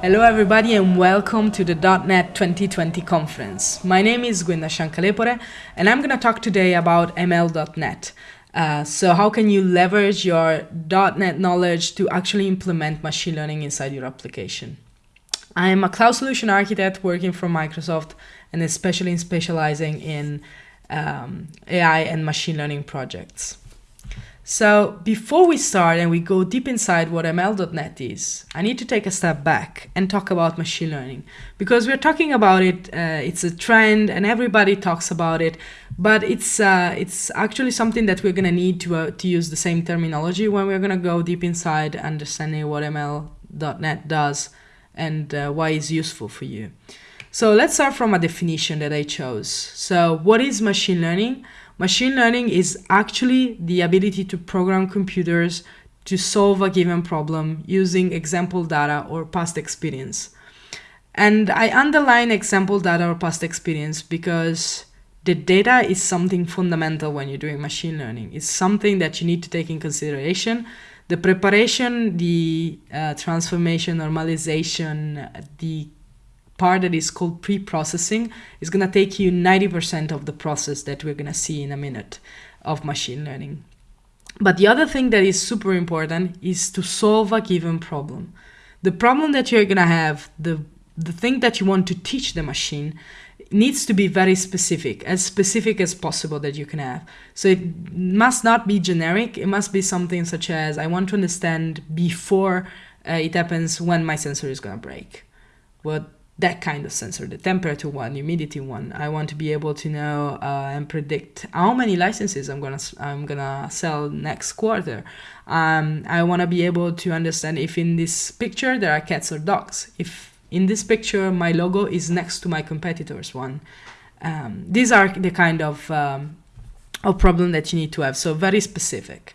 Hello everybody and welcome to the .NET 2020 conference. My name is Gwenda Shankalepore and I'm going to talk today about ML.NET. Uh, so how can you leverage your .NET knowledge to actually implement machine learning inside your application? I am a cloud solution architect working for Microsoft and especially in specializing in um, AI and machine learning projects. So before we start and we go deep inside what ML.NET is, I need to take a step back and talk about machine learning because we're talking about it. Uh, it's a trend and everybody talks about it, but it's uh, it's actually something that we're gonna need to uh, to use the same terminology when we're gonna go deep inside understanding what ML.NET does and uh, why it's useful for you. So let's start from a definition that I chose. So what is machine learning? Machine learning is actually the ability to program computers to solve a given problem using example data or past experience. And I underline example data or past experience because the data is something fundamental when you're doing machine learning. It's something that you need to take in consideration. The preparation, the uh, transformation, normalization, the part that is called pre-processing is going to take you 90% of the process that we're going to see in a minute of machine learning. But the other thing that is super important is to solve a given problem. The problem that you're going to have, the, the thing that you want to teach the machine needs to be very specific, as specific as possible that you can have. So it must not be generic. It must be something such as, I want to understand before uh, it happens when my sensor is going to break. What that kind of sensor, the temperature one, humidity one. I want to be able to know uh, and predict how many licenses I'm gonna I'm gonna sell next quarter. Um, I want to be able to understand if in this picture there are cats or dogs. If in this picture my logo is next to my competitor's one. Um, these are the kind of um, of problem that you need to have. So very specific.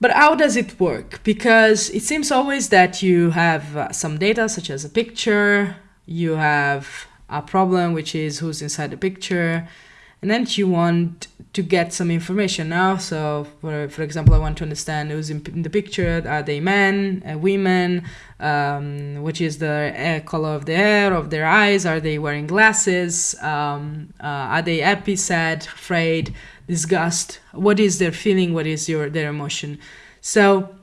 But how does it work? Because it seems always that you have uh, some data, such as a picture, you have a problem, which is who's inside the picture, and then you want to get some information now. So, for, for example, I want to understand who's in, in the picture. Are they men, uh, women? Um, which is the color of the hair, of their eyes? Are they wearing glasses? Um, uh, are they happy, sad, afraid? Disgust. What is their feeling? What is your their emotion? So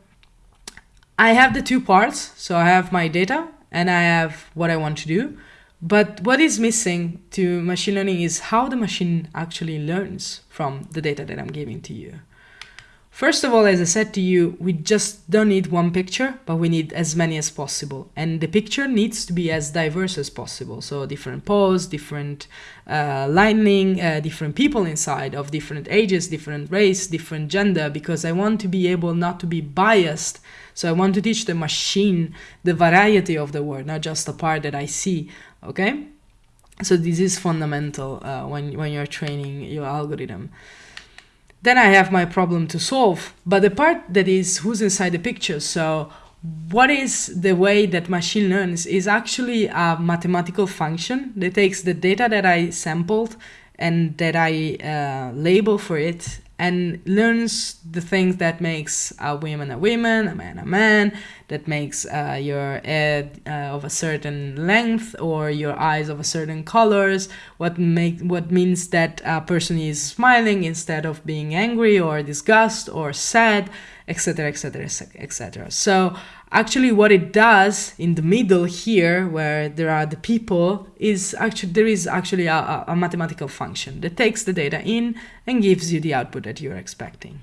i have the two parts. So i have my data and i have what i want to do. But what is missing to machine learning is how the machine actually learns from the data that i'm giving to you First of all, as I said to you, we just don't need one picture, but we need as many as possible. And the picture needs to be as diverse as possible. So different pose, different uh, lighting, uh, different people inside of different ages, different race, different gender, because I want to be able not to be biased. So I want to teach the machine the variety of the word, not just the part that I see, okay? So this is fundamental uh, when, when you're training your algorithm then I have my problem to solve. But the part that is who's inside the picture, so what is the way that machine learns is actually a mathematical function that takes the data that I sampled and that I uh, label for it and learns the things that makes a woman a woman, a man a man, that makes uh, your head uh, of a certain length or your eyes of a certain colors, what make what means that a person is smiling instead of being angry or disgust or sad, etc., etc., etc. So actually what it does in the middle here where there are the people is actually there is actually a, a, mathematical function that takes the data in and gives you the output that you're expecting.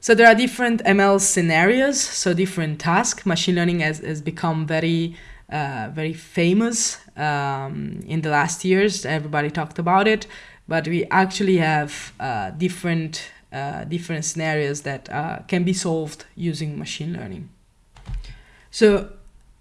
So there are different ML scenarios, so different tasks. Machine learning has, has become very, uh, very famous um, in the last years. Everybody talked about it, but we actually have uh, different uh, different scenarios that uh, can be solved using machine learning. So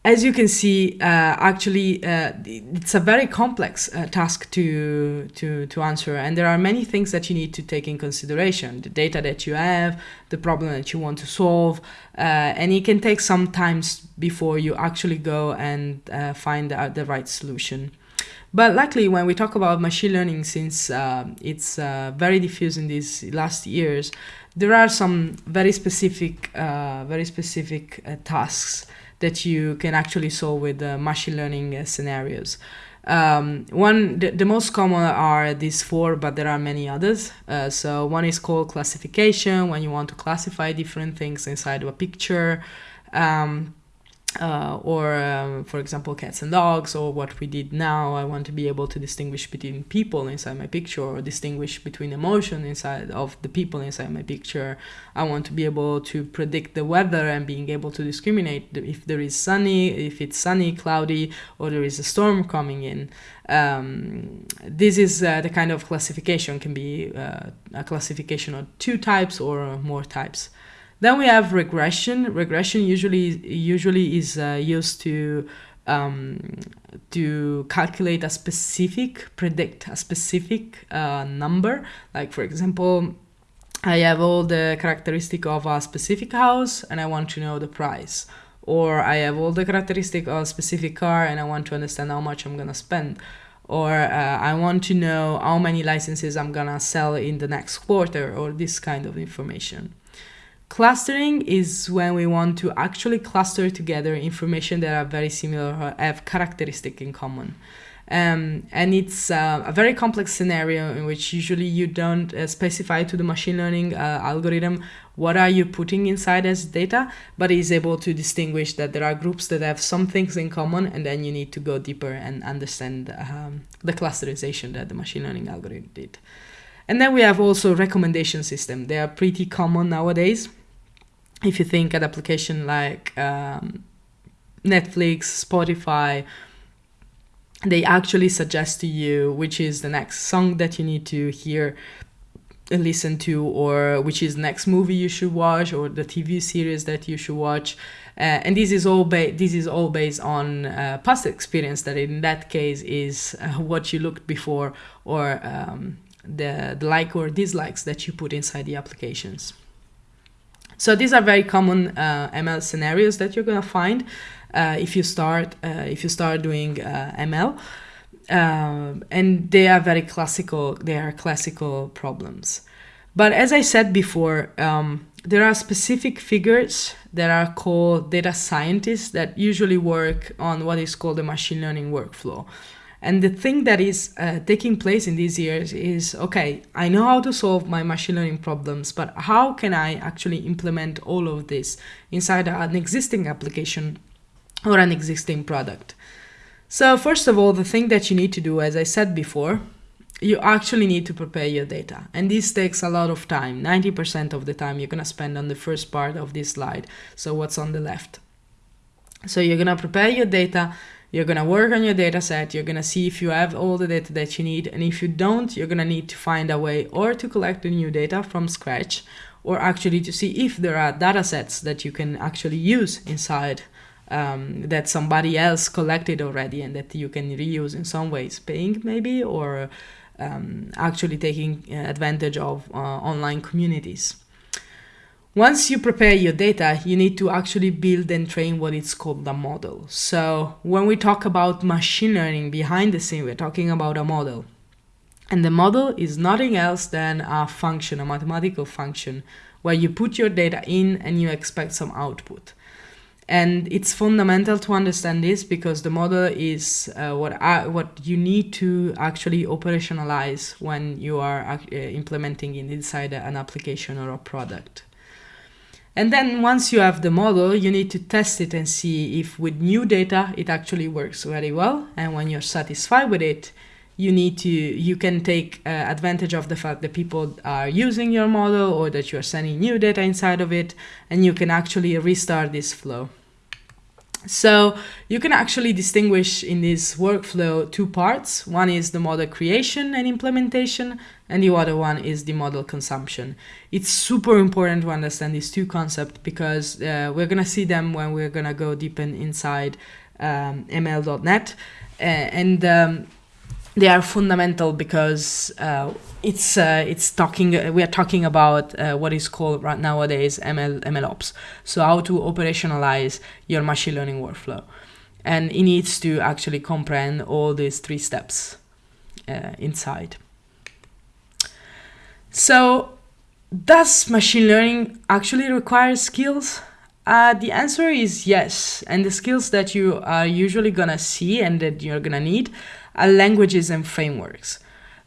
as you can see, uh, actually, uh, it's a very complex uh, task to, to, to answer. And there are many things that you need to take in consideration. The data that you have, the problem that you want to solve. And it can take some time before you actually go and find the, the right solution. But luckily, when we talk about machine learning, since uh, it's uh, very diffused in these last years, there are some very specific, uh, very specific uh, tasks that you can actually solve with uh, machine learning uh, scenarios. Um, one, the, the, most common are these four, but there are many others. Uh, so one is called classification, when you want to classify different things inside of a picture. Um, uh, or um, for example cats and dogs or what we did now i want to be able to distinguish between people inside my picture or distinguish between emotion inside of the people inside my picture. I want to be able to predict the weather and being able to discriminate if there is sunny if it's sunny cloudy or there is a storm coming in. Um, this is uh, the kind of classification can be uh, a classification of two types or more types then we have regression. Regression usually usually is uh, used to um, to calculate a specific, predict a specific uh, number. Like for example, I have all the characteristic of a specific house and I want to know the price. Or I have all the characteristic of a specific car and I want to understand how much I'm gonna spend. Or uh, I want to know how many licenses I'm gonna sell in the next quarter or this kind of information. Clustering is when we want to actually cluster together information that are very similar or have characteristic in common. Um, and it's uh, a very complex scenario in which usually you don't uh, specify to the machine learning uh, algorithm what are you putting inside as data, but is able to distinguish that there are groups that have some things in common, and then you need to go deeper and understand um, the clusterization that the machine learning algorithm did. And then we have also recommendation system. They are pretty common nowadays. If you think an application like um, Netflix, Spotify, they actually suggest to you which is the next song that you need to hear and listen to or which is next movie you should watch or the tv series that you should watch uh, and this is all ba- this is all based on uh, past experience that in that case is uh, what you looked before or um, the, the like or dislikes that you put inside the applications. So these are very common uh, ML scenarios that you're gonna find uh, if you start uh, if you start doing ML, and they are very classical. They are classical problems. But as I said before, um, there are specific figures that are called data scientists that usually work on what is called the machine learning workflow. And the thing that is uh, taking place in these years is okay, I know how to solve my machine learning problems, but how can I actually implement all of this inside an existing application or an existing product? So, first of all, the thing that you need to do, as I said before, you actually need to prepare your data. And this takes a lot of time. 90% of the time you're going to spend on the first part of this slide. So, what's on the left? So, you're going to prepare your data you're going to work on your data set. You're going to see if you have all the data that you need. And if you don't, you're going to need to find a way or to collect the new data from scratch or actually to see if there are data sets that you can actually use inside um, that somebody else collected already and that you can reuse in some ways, paying maybe or um, actually taking advantage of uh, online communities. Once you prepare your data, you need to actually build and train what is called a model. So when we talk about machine learning behind the scene, we're talking about a model. And the model is nothing else than a function, a mathematical function, where you put your data in and you expect some output. And it's fundamental to understand this because the model is uh, what I, what you need to actually operationalize when you are uh, implementing it inside an application or a product. And then once you have the model, you need to test it and see if with new data it actually works very well. And when you're satisfied with it, you need to you can take uh, advantage of the fact that people are using your model or that you're sending new data inside of it and you can actually restart this flow. So you can actually distinguish in this workflow two parts. One is the model creation and implementation, and the other one is the model consumption. It's super important to understand these two concepts because uh, we're gonna see them when we're gonna go deep in, inside um, ML.NET, uh, and um, they are fundamental because uh, it's uh, it's talking uh, we are talking about uh, what is called right nowadays ML MLOps. So how to operationalize your machine learning workflow, and it needs to actually comprehend all these three steps inside. So does machine learning actually require skills? Uh, the answer is yes. And the skills that you are usually gonna see and that you're gonna need are languages and frameworks.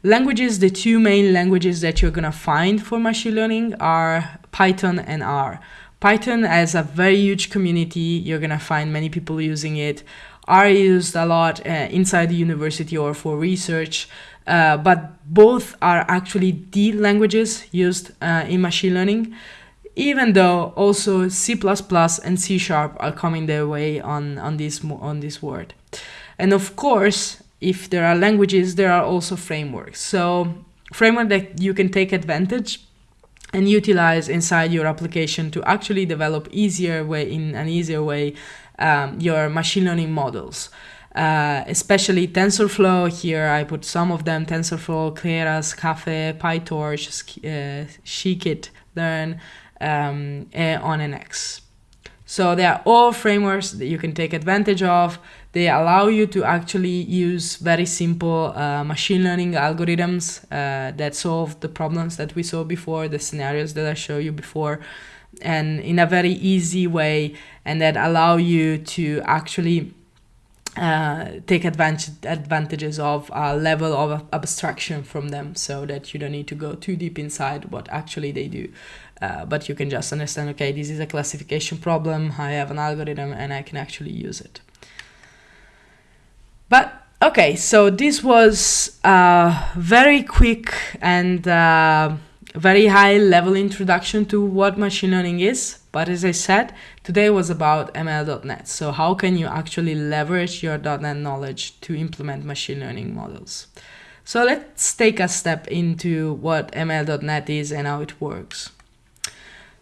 Languages, the two main languages that you're gonna find for machine learning are Python and R. Python has a very huge community. You're gonna find many people using it. R used a lot uh, inside the university or for research, uh, but both are actually the languages used uh, in machine learning even though also C++ and C Sharp are coming their way on, on, this, on this word. And of course, if there are languages, there are also frameworks. So framework that you can take advantage and utilize inside your application to actually develop easier way in an easier way um, your machine learning models. Uh, especially TensorFlow. Here I put some of them, TensorFlow, Keras, Caffe, PyTorch, uh, Learn, um, ONNX. So they are all frameworks that you can take advantage of. They allow you to actually use very simple uh, machine learning algorithms uh, that solve the problems that we saw before, the scenarios that I showed you before, and in a very easy way, and that allow you to actually uh, take advantage advantages of a level of abstraction from them so that you don't need to go too deep inside what actually they do. Uh, but you can just understand, okay, this is a classification problem, I have an algorithm and I can actually use it. But okay, so this was a very quick and uh, very high level introduction to what machine learning is. But as I said, today was about ML.NET. So how can you actually leverage your .NET knowledge to implement machine learning models? So let's take a step into what ML.NET is and how it works.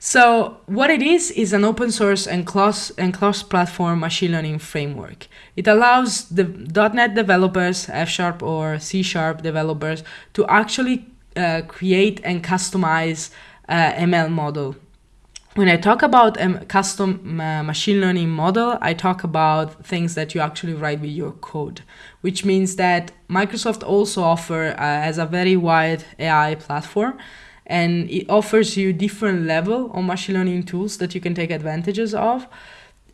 So what it is is an open source and cross and cross-platform machine learning framework. It allows the .NET developers, F Sharp or C Sharp developers to actually uh, create and customize uh, ML model. When I talk about a custom uh, machine learning model, I talk about things that you actually write with your code, which means that Microsoft also offer uh, as a very wide AI platform and it offers you different level of machine learning tools that you can take advantages of.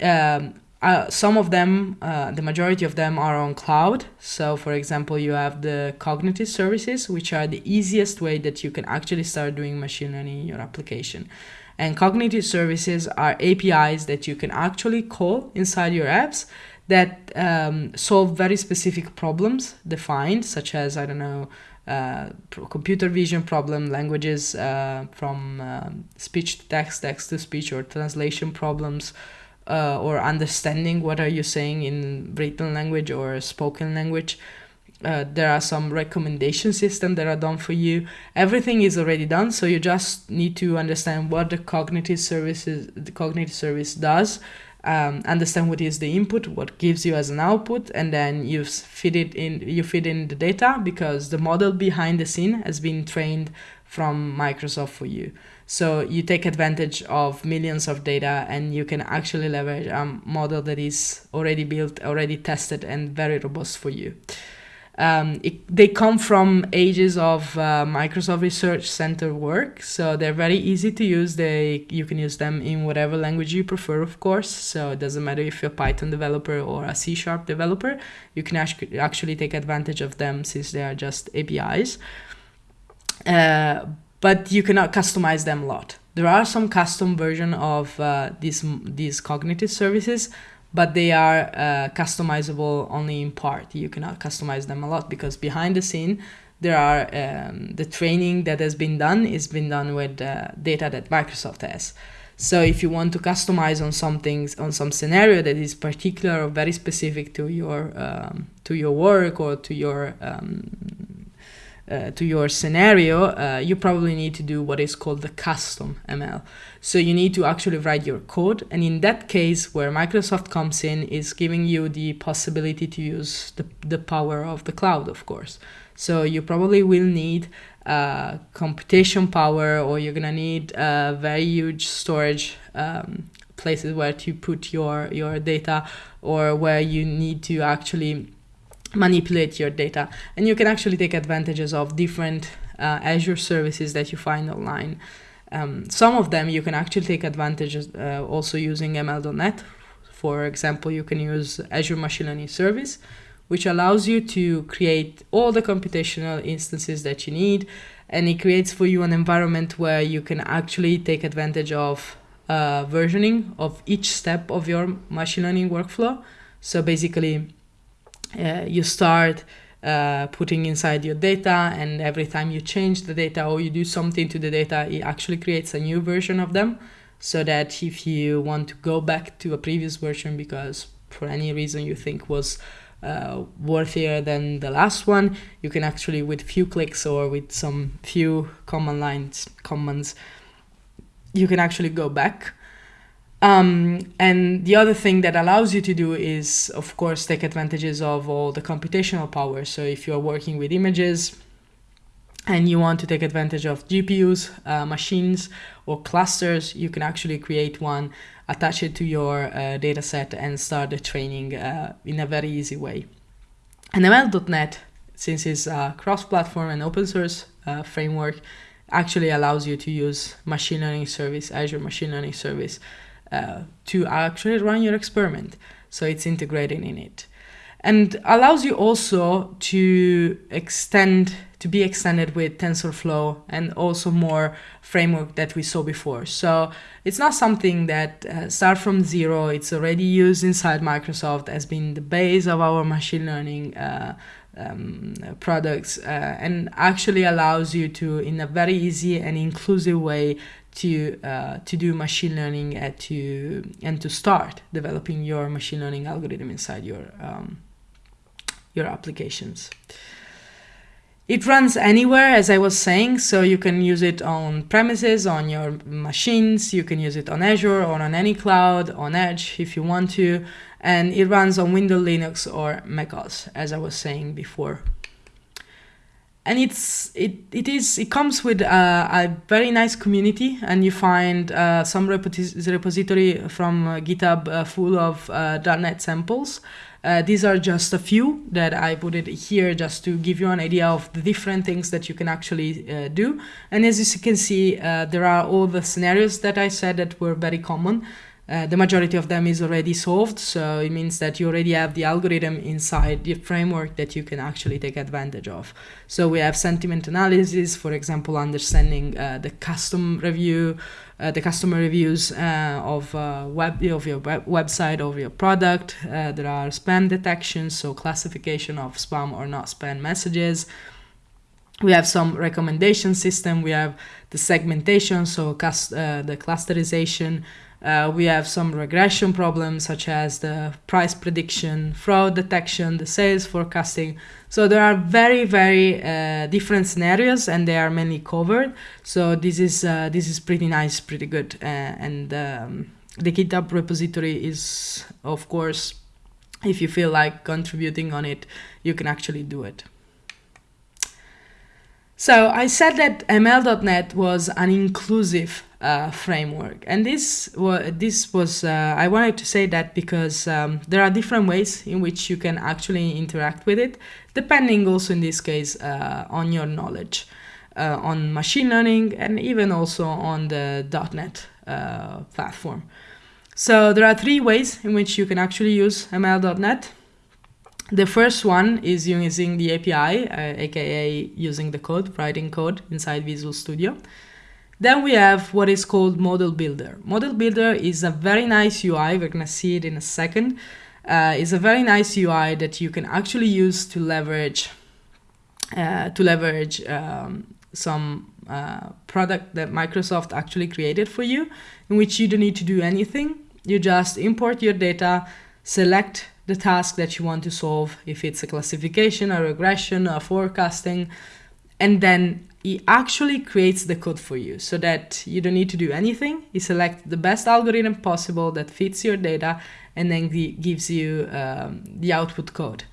Um, uh, some of them, uh, the majority of them are on cloud. So for example, you have the cognitive services, which are the easiest way that you can actually start doing machine learning in your application. And cognitive services are APIs that you can actually call inside your apps that um, solve very specific problems defined, such as, I don't know, uh, computer vision problem, languages uh, from uh, speech to text, text to speech, or translation problems, uh, or understanding what are you saying in written language or spoken language. Uh, there are some recommendation systems that are done for you. Everything is already done, so you just need to understand what the cognitive services, the cognitive service does, um, understand what is the input, what gives you as an output, and then you feed it in. You feed in the data because the model behind the scene has been trained from Microsoft for you. So you take advantage of millions of data, and you can actually leverage a model that is already built, already tested, and very robust for you. Um, it, they come from ages of uh, Microsoft Research Center work, so they're very easy to use. They you can use them in whatever language you prefer, of course. So it doesn't matter if you're a Python developer or a C Sharp developer. You can actually take advantage of them since they are just APIs. Uh, but you cannot customize them a lot. There are some custom version of uh, these these cognitive services, but they are uh, customizable only in part. You cannot customize them a lot because behind the scene, there are um, the training that has been done is been done with uh, data that Microsoft has. So if you want to customize on some things, on some scenario that is particular or very specific to your um, to your work or to your um, uh, to your scenario, uh, you probably need to do what is called the custom ML. So you need to actually write your code. And in that case, where Microsoft comes in is giving you the possibility to use the, the power of the cloud, of course. So you probably will need uh, computation power or you're gonna need uh, very huge storage um, places where to put your, your data or where you need to actually manipulate your data and you can actually take advantages of different uh, Azure services that you find online Um, some of them you can actually take advantages uh, also using ML.NET. For example, you can use Azure Machine Learning Service, which allows you to create all the computational instances that you need. And it creates for you an environment where you can actually take advantage of uh, versioning of each step of your machine learning workflow. So basically, you start uh, putting inside your data and every time you change the data or you do something to the data, it actually creates a new version of them so that if you want to go back to a previous version because for any reason you think was uh, worthier than the last one, you can actually with few clicks or with some few command lines, commands, you can actually go back. Um, and the other thing that allows you to do is, of course, take advantages of all the computational power. So if you're working with images and you want to take advantage of GPUs, uh, machines, or clusters, you can actually create one, attach it to your uh, data set and start the training uh, in a very easy way. And ML.NET, since it's a cross-platform and open source uh, framework, actually allows you to use machine learning service, Azure Machine Learning Service, uh, to actually run your experiment. So it's integrated in it. And allows you also to extend, to be extended with TensorFlow and also more framework that we saw before. So it's not something that uh, start from zero. It's already used inside Microsoft as being the base of our machine learning uh, um, products uh, and actually allows you to, in a very easy and inclusive way, to uh, to do machine learning and to and to start developing your machine learning algorithm inside your um, your applications. It runs anywhere, as I was saying, so you can use it on premises, on your machines, you can use it on Azure or on any cloud, on Edge if you want to, and it runs on Windows, Linux, or macOS, as I was saying before. And it's it it is it comes with uh, a very nice community, and you find uh, some repository from uh, GitHub uh, full of uh, .NET samples. These are just a few that I put it here just to give you an idea of the different things that you can actually do. And as you can see, there are all the scenarios that I said that were very common. Uh, the majority of them is already solved, so it means that you already have the algorithm inside the framework that you can actually take advantage of. So we have sentiment analysis, for example, understanding uh, the custom review, uh, the customer reviews uh, of uh, web of your web website of your product. There are spam detection, so classification of spam or not spam messages we have some recommendation system we have the segmentation so uh, the clusterization uh, we have some regression problems such as the price prediction, fraud detection, the sales forecasting. So there are very, very uh, different scenarios and they are mainly covered. So this is, uh, this is pretty nice, pretty good. Uh, and um, the GitHub repository is, of course, if you feel like contributing on it, you can actually do it. So I said that ML.NET was an inclusive uh, framework. And this, this was, uh, I wanted to say that because um, there are different ways in which you can actually interact with it, depending also in this case uh, on your knowledge uh, on machine learning and even also on the .NET uh, platform. So there are three ways in which you can actually use ML.NET. The first one is using the API, aka uh, using the code, writing code inside Visual Studio. Then we have what is called Model Builder. Model Builder is a very nice UI, we're gonna see it in a second. Uh, it's a very nice UI that you can actually use to leverage uh, to leverage um, some uh, product that Microsoft actually created for you, in which you don't need to do anything. You just import your data, select the task that you want to solve, if it's a classification, a regression, a forecasting, and then it actually creates the code for you so that you don't need to do anything. You select the best algorithm possible that fits your data and then gives you um, the output code.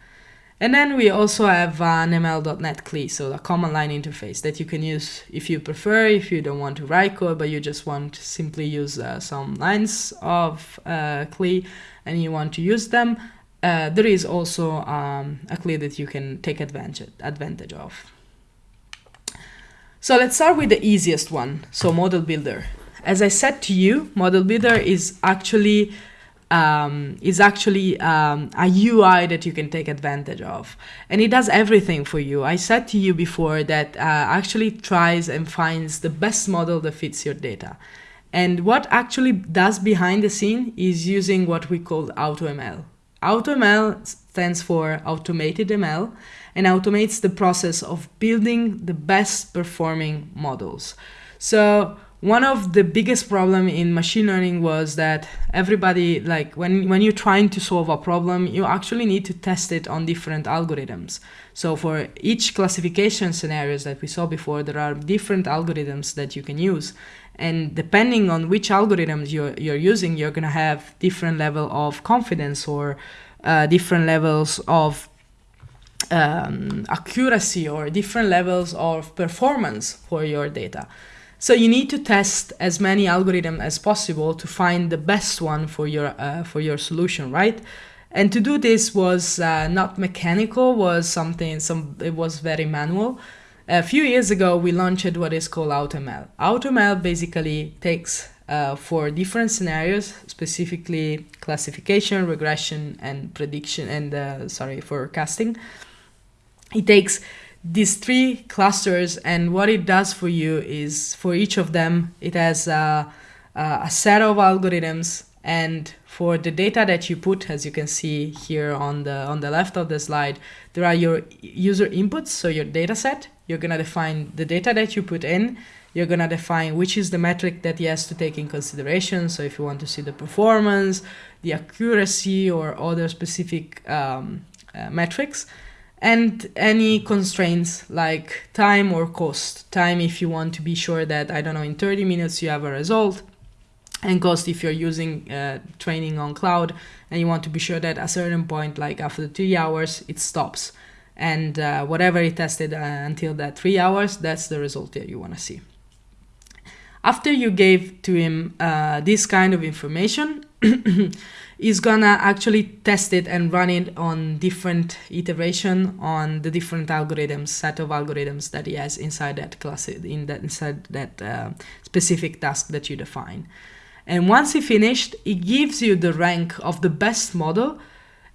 And then we also have an ML.NET CLI, so a command line interface that you can use if you prefer, if you don't want to write code, but you just want to simply use uh, some lines of uh, CLI and you want to use them. Uh, there is also um, a CLI that you can take advantage, advantage of. So let's start with the easiest one, so Model Builder. As I said to you, Model Builder is actually um, is actually um, a UI that you can take advantage of. And it does everything for you. I said to you before that uh, actually tries and finds the best model that fits your data. And what actually does behind the scene is using what we call AutoML. AutoML stands for Automated ML and automates the process of building the best performing models. So one of the biggest problem in machine learning was that everybody like when when you're trying to solve a problem you actually need to test it on different algorithms so for each classification scenarios that we saw before there are different algorithms that you can use and depending on which algorithms you're, you're using you're going to have different level of confidence or uh, different levels of um, accuracy or different levels of performance for your data. So you need to test as many algorithms as possible to find the best one for your uh, for your solution, right? And to do this was uh, not mechanical, was something some it was very manual. A few years ago, we launched what is called AutoML. AutoML basically takes uh, for different scenarios, specifically classification, regression, and prediction, and uh, sorry, forecasting. It takes these three clusters and what it does for you is for each of them, it has a, a set of algorithms and for the data that you put, as you can see here on the on the left of the slide, there are your user inputs, so your data set. You're gonna define the data that you put in. You're gonna define which is the metric that he has to take in consideration. So if you want to see the performance, the accuracy, or other specific um, uh, metrics, and any constraints like time or cost. Time if you want to be sure that, I don't know, in 30 minutes you have a result, and cost if you're using uh, training on cloud and you want to be sure that a certain point, like after three hours, it stops. And uh, whatever it tested uh, until that three hours, that's the result that you want to see. After you gave to him uh, this kind of information, is gonna actually test it and run it on different iteration on the different algorithms, set of algorithms that he has inside that class, in that inside that uh, specific task that you define. And once he finished, it gives you the rank of the best model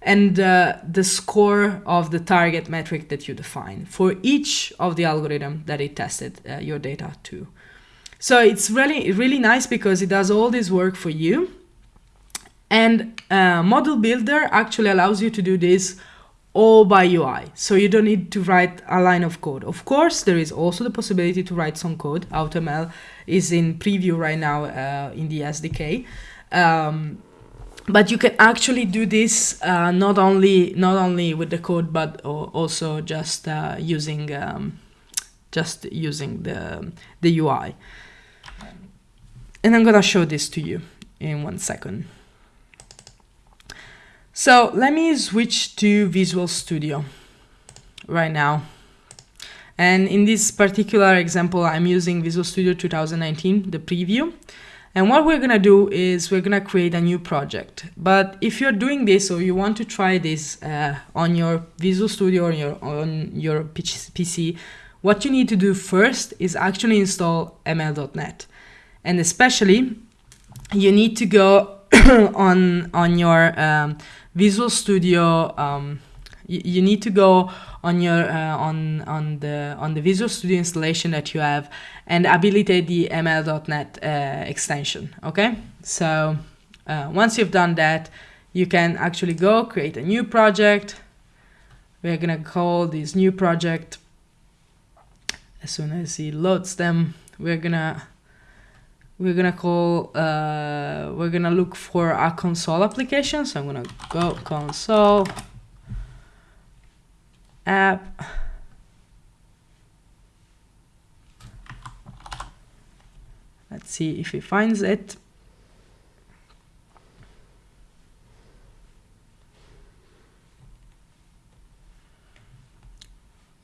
and uh, the score of the target metric that you define for each of the algorithm that it tested uh, your data to. So it's really, really nice because it does all this work for you and uh, Model Builder actually allows you to do this all by UI. So you don't need to write a line of code. Of course, there is also the possibility to write some code. AutoML is in preview right now uh, in the SDK. Um, but you can actually do this uh, not only not only with the code, but also just uh, using um, just using the the UI. And I'm gonna show this to you in one second. So let me switch to Visual Studio right now. And in this particular example, I'm using Visual Studio 2019, the preview. And what we're gonna do is we're gonna create a new project. But if you're doing this or you want to try this uh, on your Visual Studio or your, on your PC, what you need to do first is actually install ml.net. And especially, you need to go on, on your um, Visual Studio, um, you, need to go on your uh, on on the on the Visual Studio installation that you have and habilitate the ml.net uh, extension. Okay, so uh, once you've done that, you can actually go create a new project. We're gonna call this new project. As soon as he loads them, we're gonna we're gonna call uh, we're gonna look for a console application. So i'm gonna go console app. Let's see if he finds it.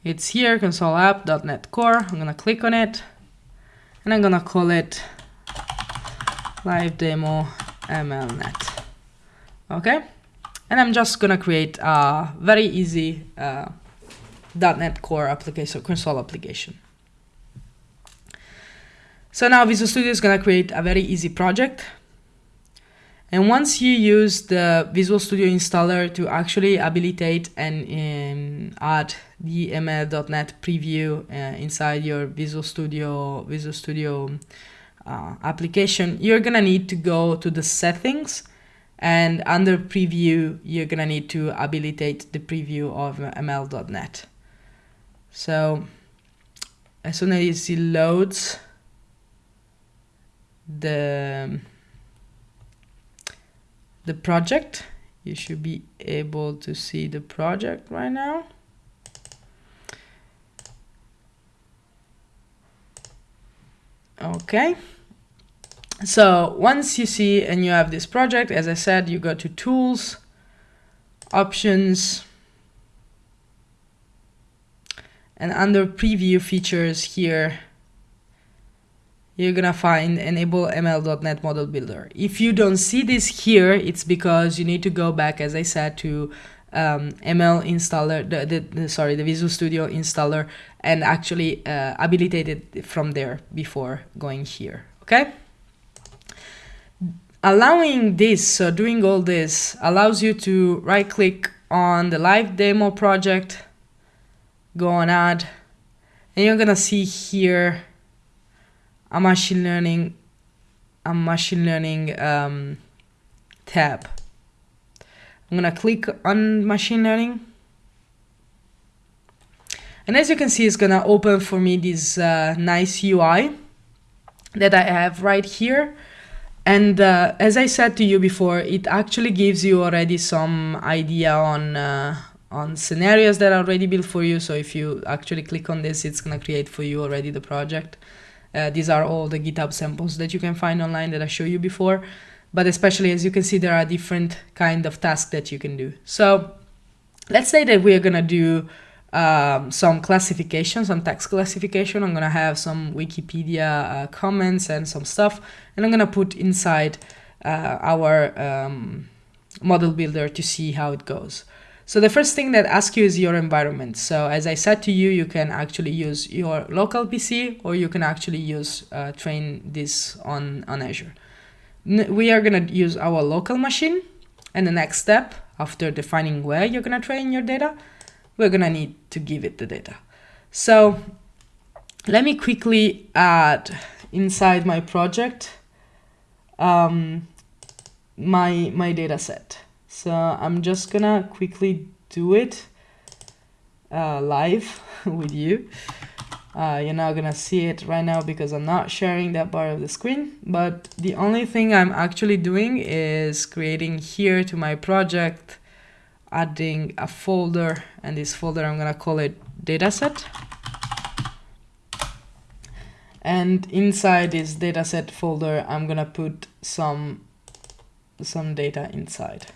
It's here console app.net core. I'm gonna click on it. And i'm gonna call it live demo mlnet okay? And i'm just gonna create a very easy uh, .NET Core application console application. So now Visual Studio is to create a very easy project. And once you use the Visual Studio installer to actually habilitate and um, add the ML.NET preview uh, inside your Visual Studio Visual Studio uh, application, you're gonna need to go to the settings and under preview, you're gonna need to habilitate the preview of ML.NET. So as soon as it loads the the project, you should be able to see the project right now. Okay. So once you see and you have this project, as I said, you go to tools, options, and under preview features here, you're gonna find enable ml.net model builder. If you don't see this here, it's because you need to go back, as I said, to um, ML installer, the, the, the, sorry, the Visual Studio installer, and actually uh, habilitate it from there before going here. Okay. Allowing this, so doing all this, allows you to right click on the live demo project, go on add, and you're gonna see here a machine learning, a machine learning um, tab. I'm gonna click on machine learning. And as you can see, it's gonna open for me this uh, nice UI that I have right here. And uh, as I said to you before, it actually gives you already some idea on uh, on scenarios that are already built for you. So if you actually click on this, it's gonna create for you already the project. Uh, these are all the GitHub samples that you can find online that I showed you before. But especially as you can see, there are different kind of tasks that you can do. So let's say that we are gonna do um, some classification, some text classification. I'm gonna have some Wikipedia uh, comments and some stuff, and I'm gonna put inside uh, our um, model builder to see how it goes. So the first thing that asks you is your environment. So as I said to you, you can actually use your local PC or you can actually use uh, train this on, on Azure. N we are gonna use our local machine and the next step after defining where you're gonna train your data we're gonna need to give it the data. So let me quickly add inside my project um, my, my data set. So I'm just gonna quickly do it uh, live with you. Uh, you're not gonna see it right now because I'm not sharing that part of the screen, but the only thing I'm actually doing is creating here to my project adding a folder and this folder I'm gonna call it dataset. And inside this dataset folder I'm gonna put some some data inside.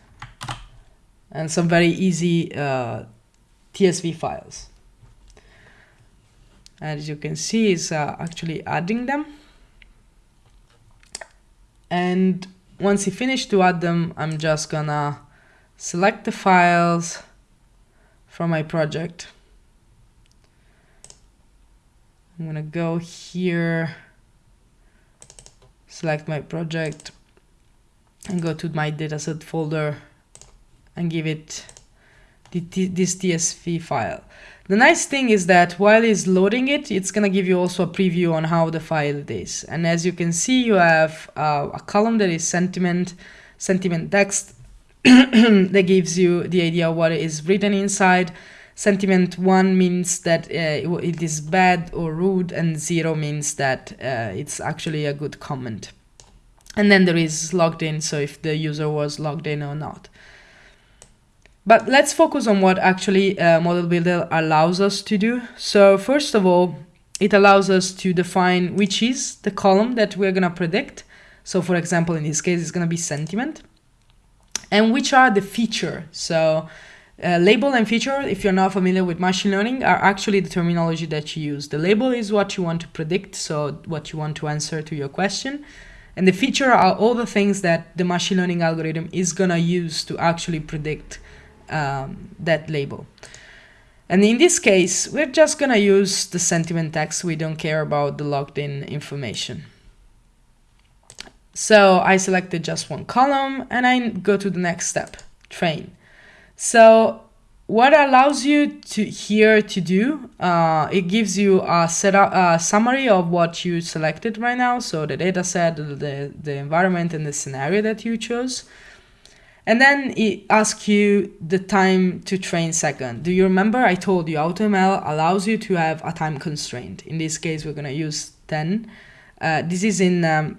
And some very easy uh, TSV files. As you can see is uh, actually adding them. And once you finish to add them I'm just gonna select the files from my project. I'm gonna go here, select my project and go to my dataset folder and give it this TSV file. The nice thing is that while it's loading it, it's gonna give you also a preview on how the file is. And as you can see, you have uh, a column that is sentiment, sentiment text, that gives you the idea of what is written inside. Sentiment 1 means that uh, it is bad or rude, and 0 means that uh, it's actually a good comment. And then there is logged in, so if the user was logged in or not. But let's focus on what actually uh, Model Builder allows us to do. So first of all, it allows us to define which is the column that we're going to predict. So for example, in this case, it's going to be sentiment and which are the feature. So uh, label and feature, if you're not familiar with machine learning, are actually the terminology that you use. The label is what you want to predict, so what you want to answer to your question. And the feature are all the things that the machine learning algorithm is gonna use to actually predict um, that label. And in this case, we're just gonna use the sentiment text. We don't care about the logged in information. So I selected just one column and I go to the next step, train. So what allows you to here to do, uh, it gives you a, setup, a summary of what you selected right now. So the data set, the, the environment and the scenario that you chose. And then it asks you the time to train second. Do you remember I told you AutoML allows you to have a time constraint. In this case, we're going to use 10. Uh, this is in um,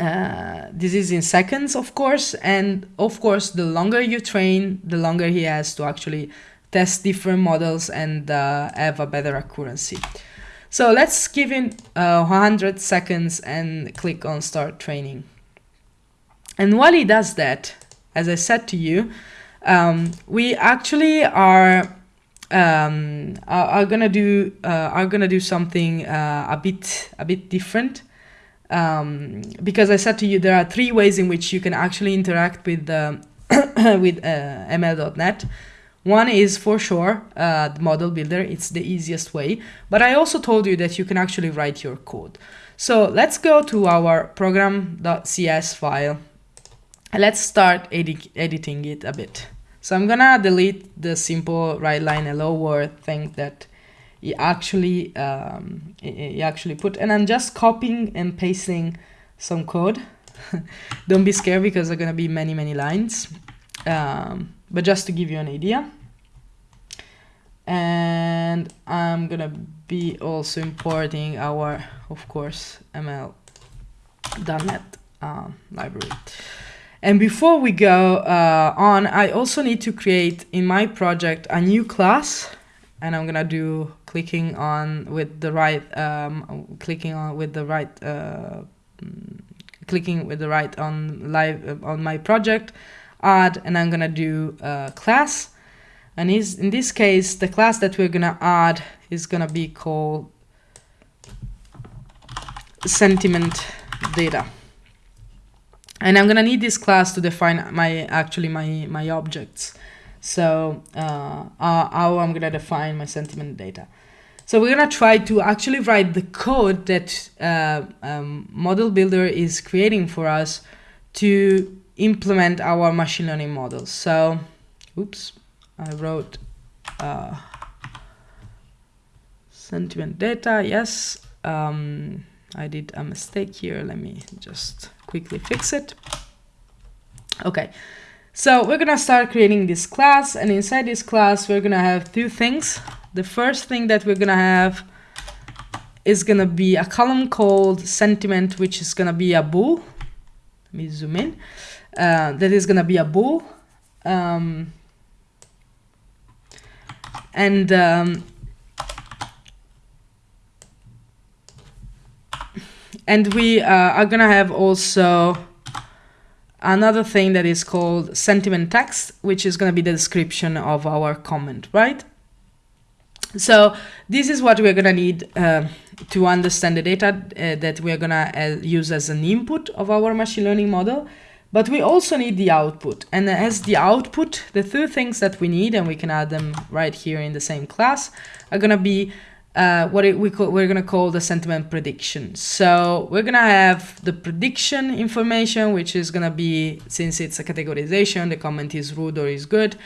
uh, this is in seconds, of course, and of course, the longer you train, the longer he has to actually test different models and uh, have a better accuracy. So let's give him uh, 100 seconds and click on start training. And while he does that, as I said to you, um, we actually are um, are, are, gonna do uh, are gonna do something uh, a bit a bit different um, because I said to you there are three ways in which you can actually interact with the with uh, ML.NET. One is for sure uh, the model builder, it's the easiest way, but I also told you that you can actually write your code. So let's go to our program.cs file and let's start edi editing it a bit. So I'm gonna delete the simple write line hello world thing that actually um, you actually put and I'm just copying and pasting some code. Don't be scared because there are gonna be many many lines. Um, but just to give you an idea. And I'm gonna be also importing our of course ml.net uh, library. And before we go uh, on I also need to create in my project a new class and I'm gonna do clicking on with the right um, clicking on with the right uh, clicking with the right on live uh, on my project add and I'm gonna do a class. And is in this case the class that we're gonna add is gonna be called sentiment data. And I'm gonna need this class to define my actually my my objects so uh, how I'm gonna define my sentiment data. So we're gonna try to actually write the code that uh, um, Model Builder is creating for us to implement our machine learning models. So, oops, I wrote uh, sentiment data, yes. Um, I did a mistake here, let me just quickly fix it. Okay, so we're gonna start creating this class and inside this class we're gonna have two things. The first thing that we're gonna have is gonna be a column called sentiment which is gonna be a bool. Let me zoom in. Uh, that is gonna be a bool. Um, and um, and we uh, are gonna have also another thing that is called sentiment text, which is going to be the description of our comment, right? So this is what we're going to need uh, to understand the data uh, that we're going to uh, use as an input of our machine learning model. But we also need the output. And as the output, the two things that we need, and we can add them right here in the same class, are going to be uh, what it, we call, we're going to call the sentiment prediction. So we're going to have the prediction information, which is going to be, since it's a categorization, the comment is rude or is good.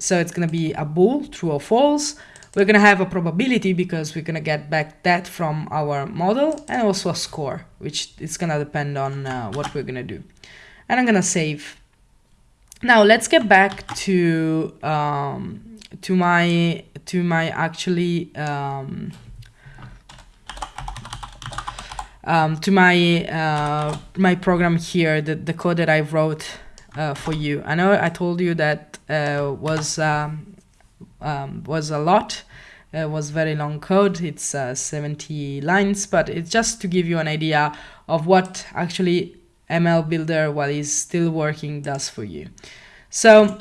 So it's going to be a bool, true or false. We're going to have a probability because we're going to get back that from our model and also a score, which is going to depend on uh, what we're going to do. And I'm going to save. Now let's get back to um, to my to my actually um, um, to my uh, my program here, the, the code that I wrote uh, for you. I know I told you that uh, was um, um was a lot. It was very long code. It's uh, 70 lines, but it's just to give you an idea of what actually ML Builder, while it's still working, does for you. So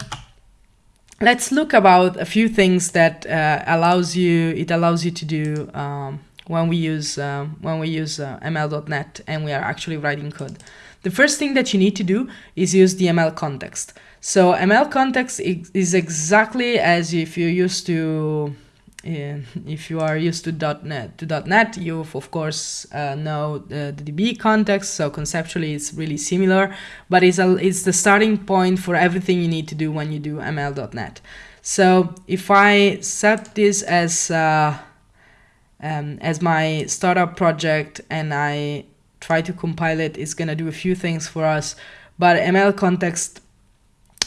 let's look about a few things that uh, allows you it allows you to do um, when we use um, when we use uh, ml.net and we are actually writing code. The first thing that you need to do is use the ml context. So ml context is exactly as if you used to if you are used to .NET to .NET, you of course uh, know the, the, DB context. So conceptually, it's really similar, but it's a, it's the starting point for everything you need to do when you do ML.NET. So if I set this as uh, um, as my startup project and I try to compile it, it's gonna do a few things for us. But ML context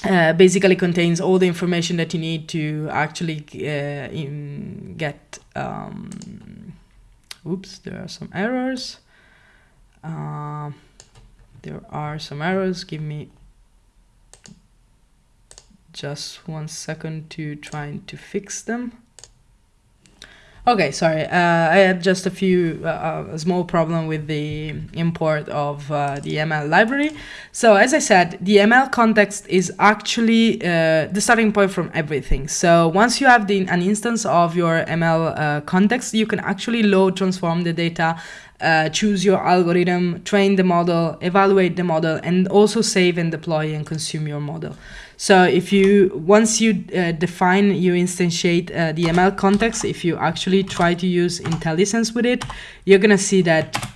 uh, basically contains all the information that you need to actually uh, get. Um, oops, there are some errors. Uh, there are some errors. Give me just one second to try to fix them. Okay, sorry. Uh, I had just a few uh, uh, small problem with the import of uh, the ML library. So as I said, the ML context is actually uh, the starting point from everything. So once you have the, an instance of your ML uh, context, you can actually load, transform the data, choose your algorithm, train the model, evaluate the model, and also save and deploy and consume your model. So if you, once you uh, define, you instantiate uh, the ML context, if you actually try to use IntelliSense with it, you're gonna see that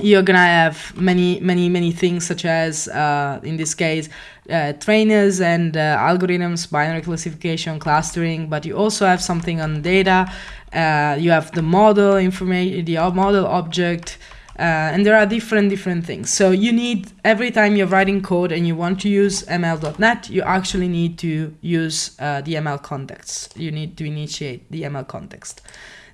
you're gonna have many, many, many things such as, uh, in this case, uh, trainers and uh, algorithms, binary classification, clustering, but you also have something on data. Uh, you have the model information, the model object, uh, and there are different different things. So you need every time you're writing code and you want to use ml.net you actually need to use uh, the ml context. You need to initiate the ml context.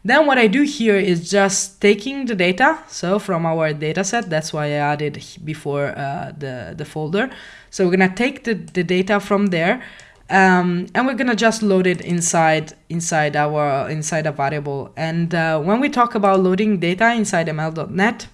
Then what I do here is just taking the data, so from our data set, that's why I added before uh, the, the folder. So we're gonna take the, the data from there um, and we're gonna just load it inside inside our inside a variable. And uh, when we talk about loading data inside ML.NET,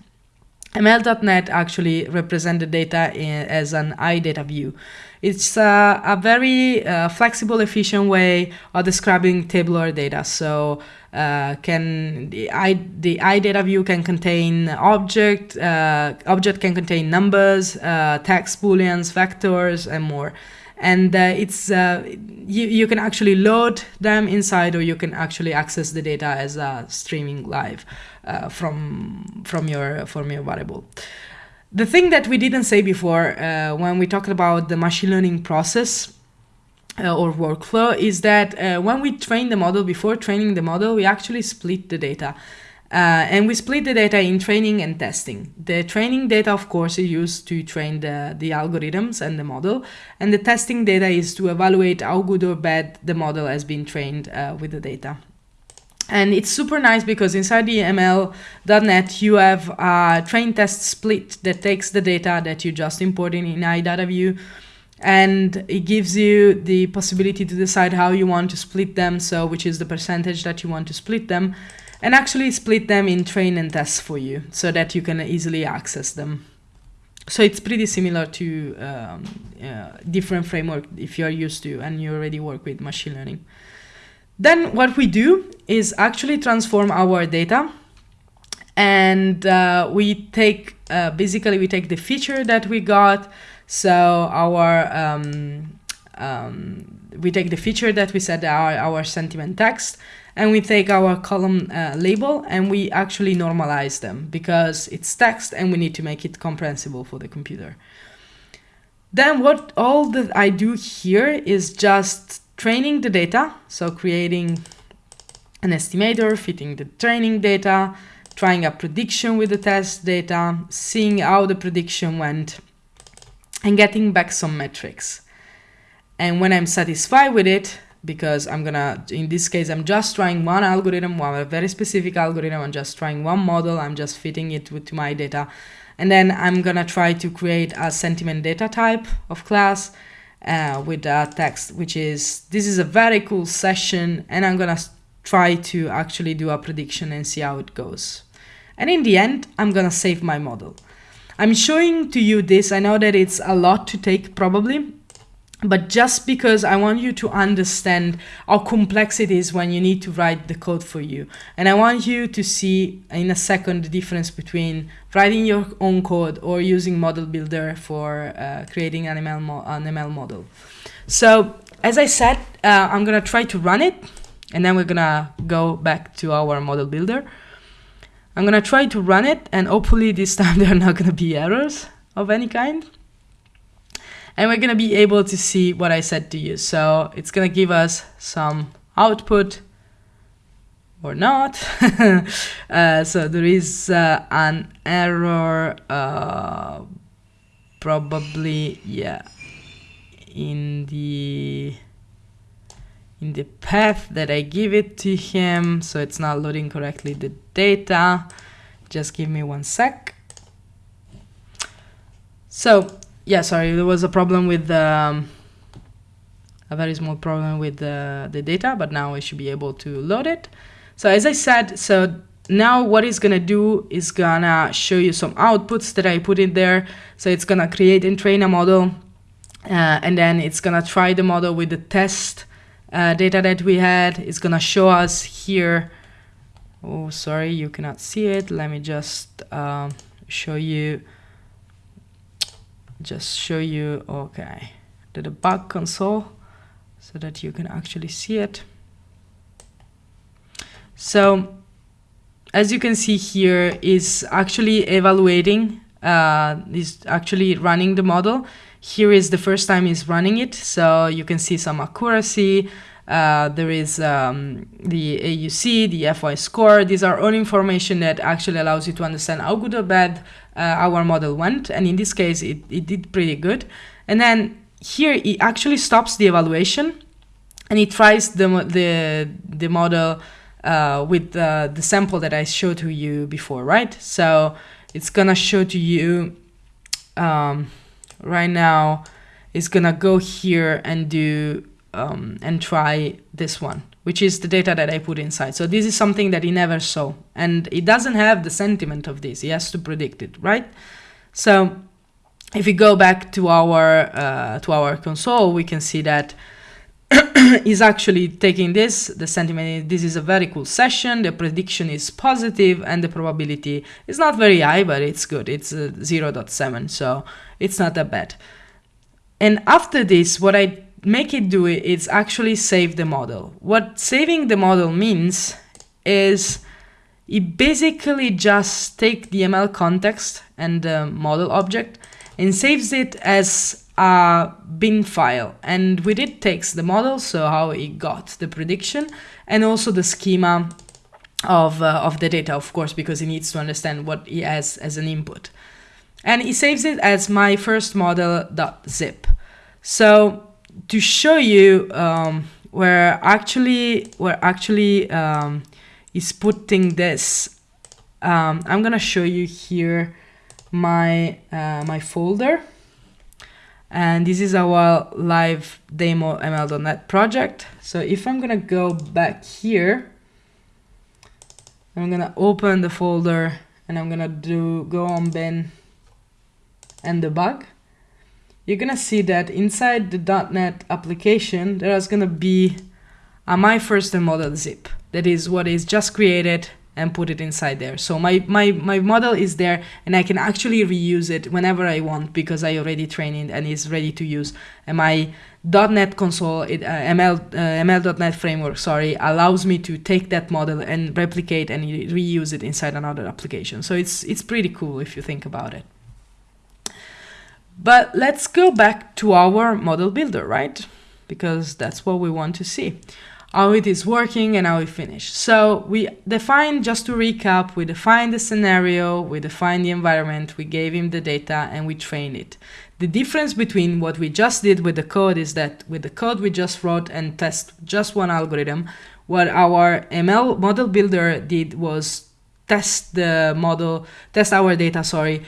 ML.NET actually represents the data in, as an IDataView. It's uh, a very uh, flexible, efficient way of describing tabular data. So uh, can the, I, the IDataView can contain object, uh, object can contain numbers, uh, text booleans, vectors, and more and uh, it's uh, you, you can actually load them inside or you can actually access the data as a streaming live uh, from from your from your variable the thing that we didn't say before uh, when we talked about the machine learning process uh, or workflow is that uh, when we train the model before training the model we actually split the data uh, and we split the data in training and testing. The training data, of course, is used to train the, the algorithms and the model. And the testing data is to evaluate how good or bad the model has been trained uh, with the data. And it's super nice because inside the ML.NET, you have a train test split that takes the data that you just imported in iDataView and it gives you the possibility to decide how you want to split them. So which is the percentage that you want to split them and actually split them in train and test for you so that you can easily access them. So it's pretty similar to um, uh, different framework if you're used to and you already work with machine learning. Then what we do is actually transform our data and uh, we take, uh, basically we take the feature that we got. So our, um, um, we take the feature that we said our, our sentiment text and we take our column uh, label and we actually normalize them because it's text and we need to make it comprehensible for the computer. Then what all that I do here is just training the data, so creating an estimator, fitting the training data, trying a prediction with the test data, seeing how the prediction went, and getting back some metrics. And when I'm satisfied with it, because I'm gonna, in this case, I'm just trying one algorithm, one a very specific algorithm, I'm just trying one model, I'm just fitting it with, to my data. And then I'm gonna try to create a sentiment data type of class uh, with a text, which is, this is a very cool session, and I'm gonna try to actually do a prediction and see how it goes. And in the end, I'm gonna save my model. I'm showing to you this, I know that it's a lot to take probably, but just because I want you to understand how complex it is when you need to write the code for you. And I want you to see in a second the difference between writing your own code or using Model Builder for uh, creating an ML, an ML model. So as I said, uh, I'm gonna try to run it and then we're gonna go back to our model builder. I'm gonna try to run it and hopefully this time there are not gonna be errors of any kind. And we're gonna be able to see what I said to you. So it's gonna give us some output or not. uh, so there is uh, an error, uh, probably, yeah, in the in the path that I give it to him. So it's not loading correctly the data. Just give me one sec. So yeah, sorry, there was a problem with um, a very small problem with the, the data, but now I should be able to load it. So as I said, so now what it's gonna do is gonna show you some outputs that I put in there. So it's gonna create and train a model, uh, and then it's gonna try the model with the test uh, data that we had. It's gonna show us here. Oh, sorry, you cannot see it. Let me just um, show you. Just show you. Okay, the debug console, so that you can actually see it. So, as you can see here, is actually evaluating. Uh, is actually running the model here is the first time he's running it, so you can see some accuracy. Uh, there is um, the AUC, the F1 score. These are all information that actually allows you to understand how good or bad our model went. And in this case, it, it did pretty good. And then here it actually stops the evaluation and it tries the, the, the model uh, with the sample that I showed to you before, right? So it's gonna show to you um, right now it's gonna go here and do um, and try this one which is the data that I put inside. So this is something that he never saw and he doesn't have the sentiment of this. He has to predict it, right? So if we go back to our uh, to our console, we can see that is actually taking this, the sentiment, this is a very cool session, the prediction is positive and the probability is not very high, but it's good, it's uh, 0.7, so it's not that bad. And after this, what I make it do it is actually save the model. What saving the model means is it basically just take the ML context and the model object and saves it as a bin file. And with it takes the model so how it got the prediction and also the schema of, uh, of the data of course because it needs to understand what he has as an input. And he saves it as my first model.zip so to show you um, where actually where actually um, is putting this um, I'm gonna show you here my uh, my folder. And this is our live demo ml.net project. So if i'm gonna go back here i'm gonna open the folder and i'm gonna do go on bin and debug you're gonna see that inside the .NET application there is gonna be a my first model zip that is what is just created and put it inside there. So my, my, my model is there and I can actually reuse it whenever I want because I already trained it and it's ready to use. And my .NET console, it, uh, ML, uh, ML.NET framework, sorry, allows me to take that model and replicate and reuse it inside another application. So it's, it's pretty cool if you think about it. But let's go back to our model builder, right? Because that's what we want to see how it is working and how it finished. So we define, just to recap, we define the scenario, we define the environment, we gave him the data and we train it. The difference between what we just did with the code is that with the code we just wrote and test just one algorithm, what our ML model builder did was test the model, test our data, sorry,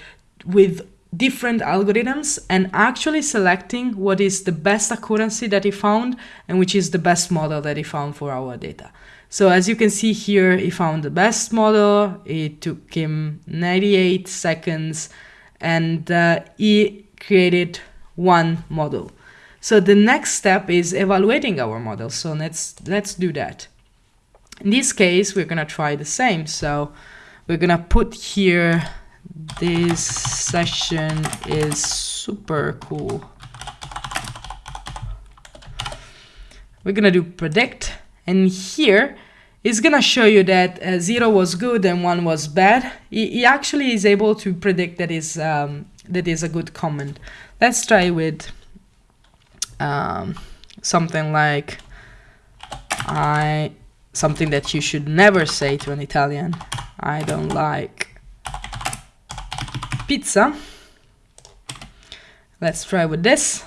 with different algorithms and actually selecting what is the best accuracy that he found and which is the best model that he found for our data. So as you can see here, he found the best model. It took him 98 seconds and uh, he created one model. So the next step is evaluating our model. So let's, let's do that. In this case, we're gonna try the same. So we're gonna put here this session is super cool. We're gonna do predict and here it's gonna show you that uh, zero was good and one was bad. He, he actually is able to predict that is um, that is a good comment. Let's try with um, something like I something that you should never say to an Italian. I don't like pizza. Let's try with this.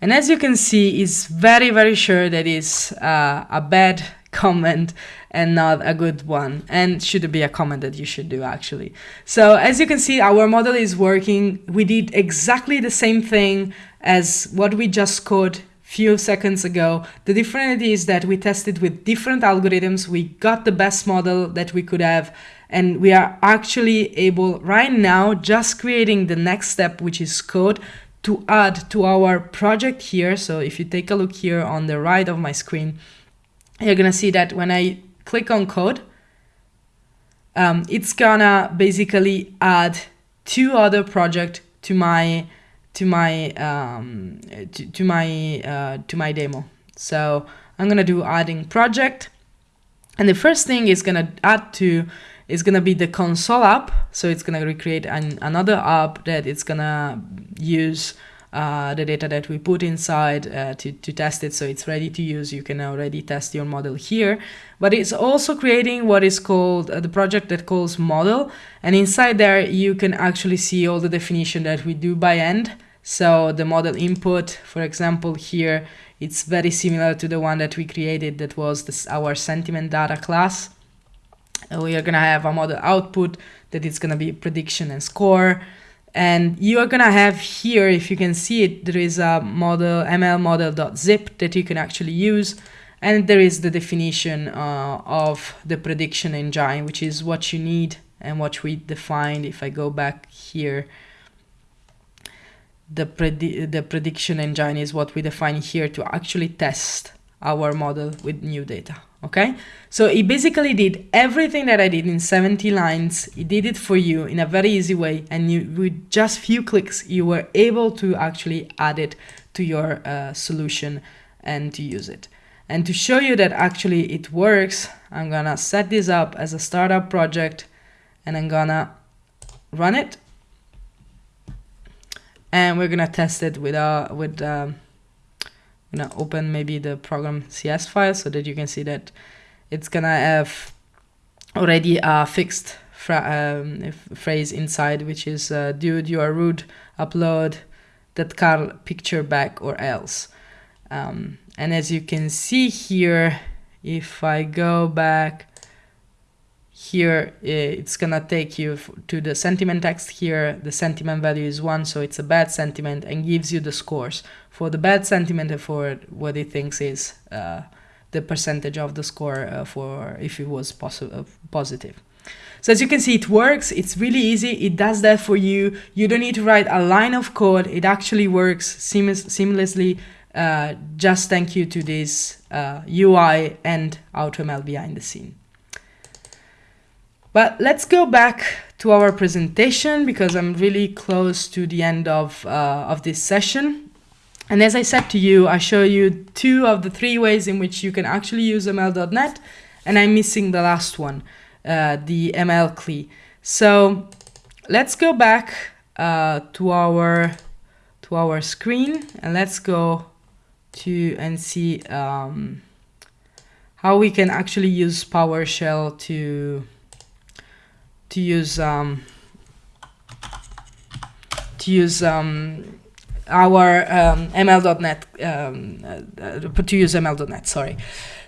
And as you can see, it's very, very sure that it's uh, a bad comment and not a good one. And should be a comment that you should do actually. So as you can see our model is working. We did exactly the same thing as what we just code few seconds ago. The difference is that we tested with different algorithms. We got the best model that we could have and we are actually able right now just creating the next step which is code to add to our project here so if you take a look here on the right of my screen you're gonna see that when I click on code, um, it's gonna basically add two other project to my to my um, to, to my uh, to my demo. So I'm gonna do adding project, and the first thing is gonna add to is gonna be the console app. So it's gonna recreate an, another app that it's gonna use uh, the data that we put inside uh, to, to test it so it's ready to use. You can already test your model here. But it's also creating what is called uh, the project that calls model. And inside there, you can actually see all the definition that we do by end. So the model input, for example, here, it's very similar to the one that we created that was this, our sentiment data class. We are going to have a model output that is going to be prediction and score. And you are gonna have here, if you can see it, there is a model ml model.zip that you can actually use. And there is the definition uh, of the prediction engine, which is what you need and what we defined. If I go back here, the, predi the prediction engine is what we define here to actually test our model with new data okay? So he basically did everything that I did in 70 lines. He did it for you in a very easy way and you with just few clicks you were able to actually add it to your uh, solution and to use it. And to show you that actually it works I'm gonna set this up as a startup project and I'm gonna run it. And we're gonna test it with uh with um, gonna open maybe the program CS file so that you can see that it's gonna have already a fixed um, phrase inside, which is uh, dude, you are rude, upload that car picture back or else. Um, and as you can see here, if I go back here, it's gonna take you to the sentiment text here. The sentiment value is one, so it's a bad sentiment and gives you the scores for the bad sentiment and for what it thinks is uh, the percentage of the score uh, for if it was uh, positive. So as you can see, it works. It's really easy. It does that for you. You don't need to write a line of code. It actually works seamless, seamlessly. Uh, just thank you to this uh, UI and AutoML behind the scene. But let's go back to our presentation because I'm really close to the end of, uh, of this session. And as I said to you, I show you two of the three ways in which you can actually use ML.NET, and I'm missing the last one, uh, the ML CLI. So let's go back uh, to our to our screen and let's go to and see um, how we can actually use PowerShell to to use um, to use um, our um, ML.NET, um, uh, to use ML.NET, sorry.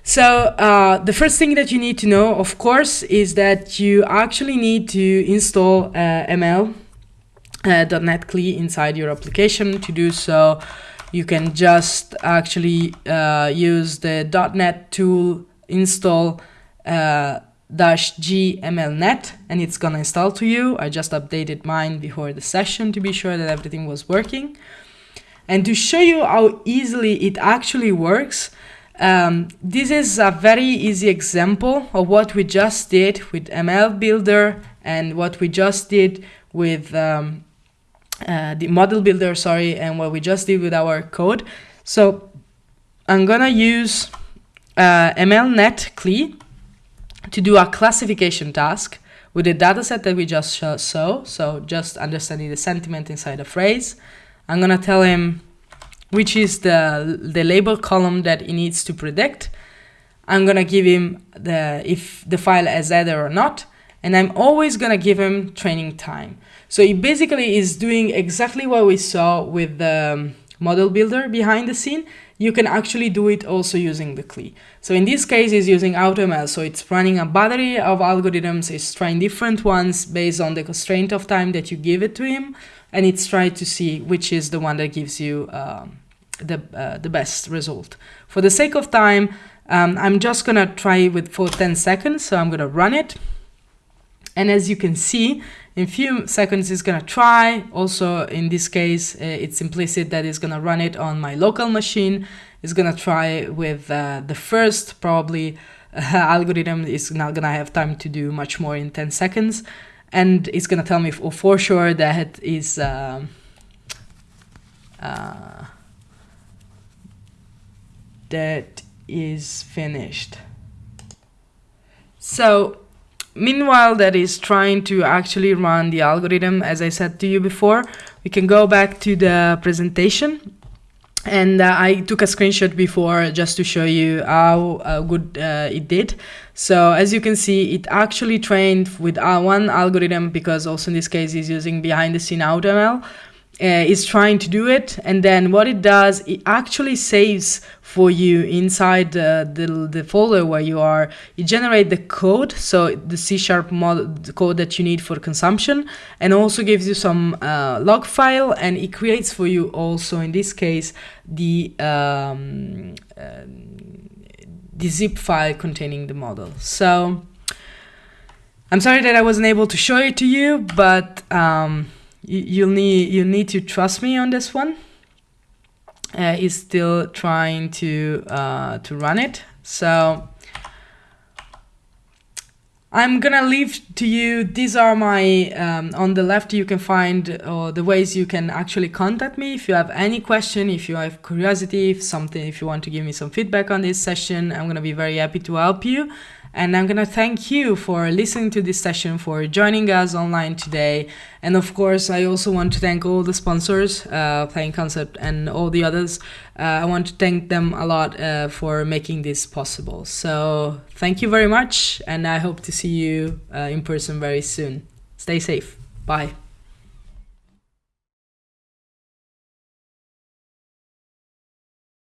So uh, the first thing that you need to know, of course, is that you actually need to install uh, ML uh, .NET CLI inside your application. To do so, you can just actually uh, use the .NET tool install uh, dash g mlnet and it's gonna install to you. I just updated mine before the session to be sure that everything was working. And to show you how easily it actually works, um, this is a very easy example of what we just did with ML Builder and what we just did with um, uh, the model builder, sorry, and what we just did with our code. So I'm gonna use uh, MLNet CLI to do a classification task with the dataset that we just saw. So just understanding the sentiment inside a phrase. I'm gonna tell him which is the, the label column that he needs to predict. I'm gonna give him the if the file has header or not, and I'm always gonna give him training time. So he basically is doing exactly what we saw with the model builder behind the scene, you can actually do it also using the CLI. So in this case, it's using AutoML. So it's running a battery of algorithms. It's trying different ones based on the constraint of time that you give it to him. And it's trying to see which is the one that gives you uh, the, uh, the best result. For the sake of time, um, I'm just going to try with for 10 seconds. So I'm going to run it. And as you can see, in few seconds it's to try. Also, in this case, uh, it's implicit that it's to run it on my local machine. It's to try with uh, the first probably uh, algorithm. It's not to have time to do much more in 10 seconds. And it's to tell me for, for sure that is um, uh, that is finished. So Meanwhile, that is trying to actually run the algorithm, as I said to you before, we can go back to the presentation. And uh, I took a screenshot before just to show you how uh, good uh, it did. So as you can see, it actually trained with uh, one algorithm because also in this case is using behind the scene AutoML uh, is trying to do it and then what it does it actually saves for you inside the, the, the folder where you are. You generate the code so the c sharp model code that you need for consumption and also gives you some uh, log file and it creates for you also in this case the um, uh, the zip file containing the model. So I'm sorry that I wasn't able to show it to you but um, you, will need you need to trust me on this one. Uh, he's still trying to uh, to run it, so I'm gonna leave to you. These are my um, on the left. You can find uh, the ways you can actually contact me if you have any question, if you have curiosity, if something, if you want to give me some feedback on this session. I'm gonna be very happy to help you. And I'm going to thank you for listening to this session, for joining us online today. And of course, I also want to thank all the sponsors, uh, Plain Concept and all the others. Uh, I want to thank them a lot uh, for making this possible. So thank you very much. And I hope to see you uh, in person very soon. Stay safe. Bye.